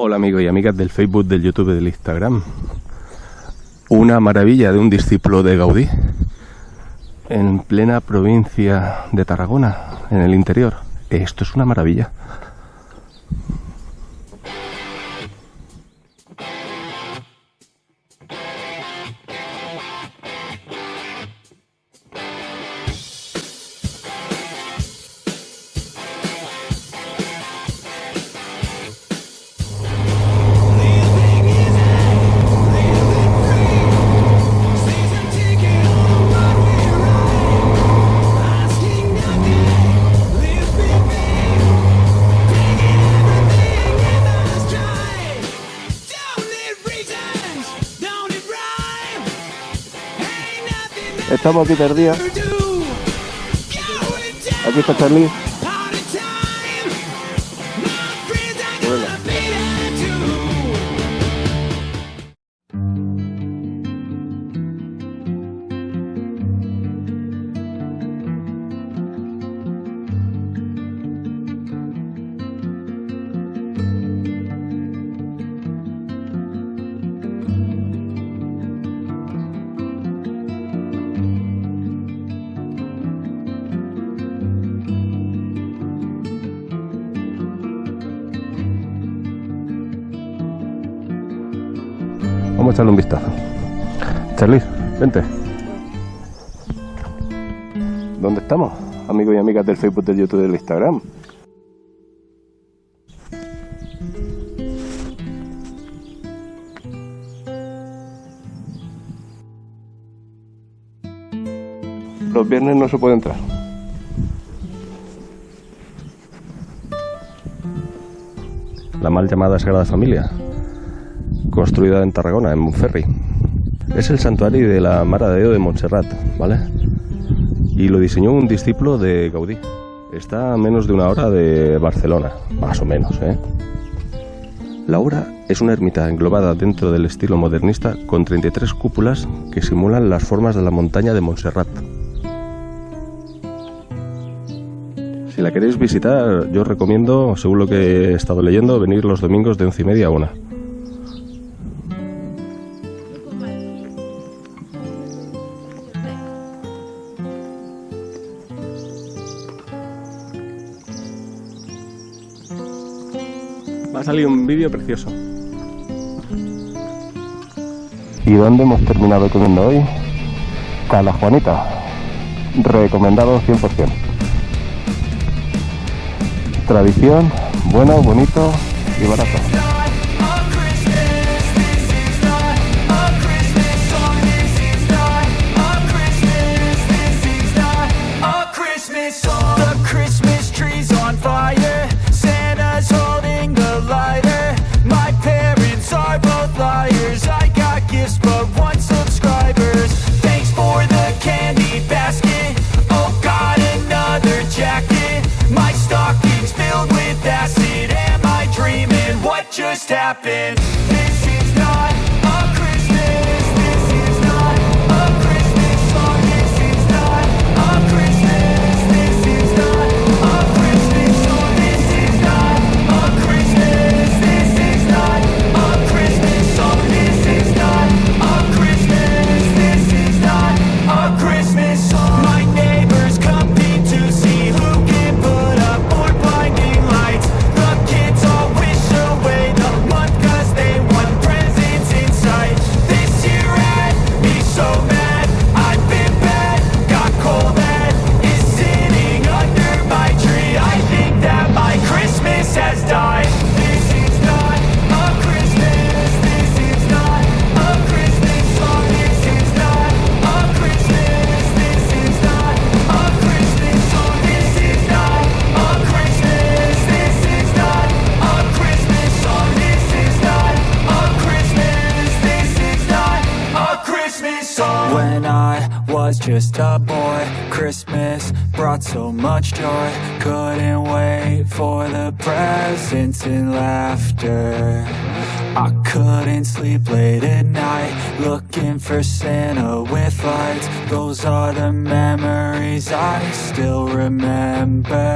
Hola amigos y amigas del Facebook, del YouTube, del Instagram. Una maravilla de un discípulo de Gaudí en plena provincia de Tarragona, en el interior. Esto es una maravilla. Estamos aquí perdidos. Aquí está Charlie. Vamos a echarle un vistazo. Charlie, vente. ¿Dónde estamos? Amigos y amigas del Facebook, del YouTube y del Instagram. Los viernes no se puede entrar. La mal llamada Sagrada Familia, construida en Tarragona, en Montferri. Es el santuario de la Mara de Déu de Montserrat, ¿vale? Y lo diseñó un discípulo de Gaudí. Está a menos de una hora de Barcelona, más o menos, ¿eh? La obra es una ermita englobada dentro del estilo modernista con 33 cúpulas que simulan las formas de la montaña de Montserrat. Si la queréis visitar, yo recomiendo, según lo que he estado leyendo, venir los domingos de once y media a una. Va a salir un vídeo precioso. ¿Y dónde hemos terminado comiendo hoy? Cala Juanita. Recomendado 100%. Tradición, bueno, bonito y barato. something. Was just a boy, Christmas brought so much joy. Couldn't wait for the presents and laughter. I couldn't sleep late at night, looking for Santa with lights. Those are the memories I still remember.